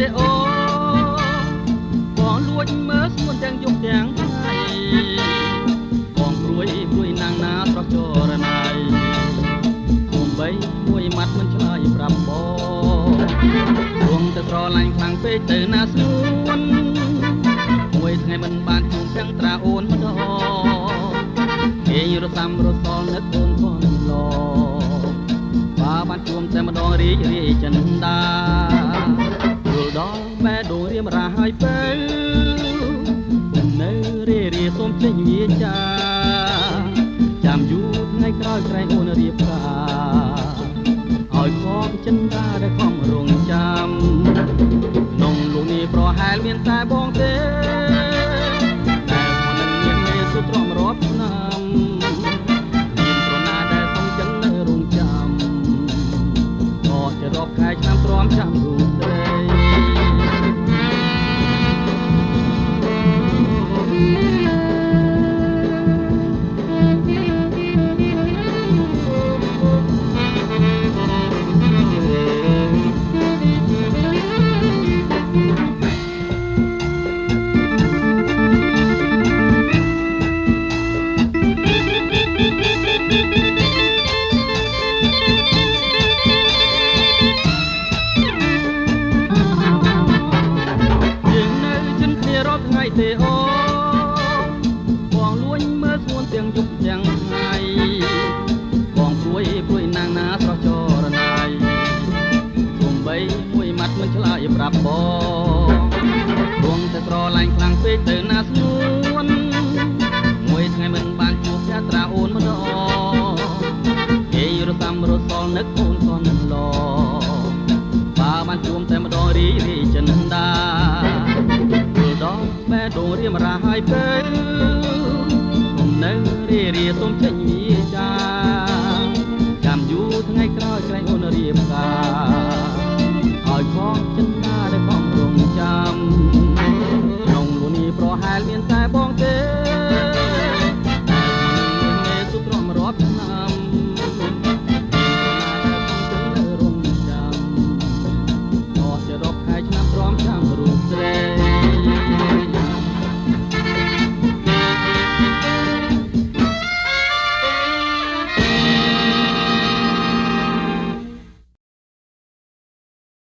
ទេអូបងលួចមើលស្មួនទាំងយប់ទាំងថ្ងៃបងព្រួយព្រួយណាងណាស្រស់ចរណៃគុំបី ងពេកទៅណាស្នួនមួយថ្ងៃមិនបានជួបទាំងត្រាអូនម្ដងគេរសាំរសល់នឹកអូនផងឡបើបានជួបតែម្ដងរីករាយចិនដាយល់ដល់បែដួងរៀមរាហើយទៅនឹងនៅរីរាសូមចេញវាចាចាំយូរថ្ងៃក្រោយក្រែងអូនរៀបការ ប្ទេអូបងលួញមើលស្ងួនទាំងយប់ទាំងថ្ងៃបងព្រួយព្រួយណាងណាស្រស់ចរណៃគុំបីមួយម៉ាត់មិនឆ្លើយប្រាប់បងព្រមតែស្រឡាញ់ខ្លាំងពេកទៅណាស្ងួនមួយថ្ងៃមិនបានជួបយ៉ាត្រាអូនម្ដងគេរសាំរសល់នឹកអូនក៏នឹងឡបើបានជួបតែម្ដងរីករាយចិនដាយល់ដល់បែដូង រៀមរាហើយទៅគុំនៅរីរាសូមចេញវាចាចាំ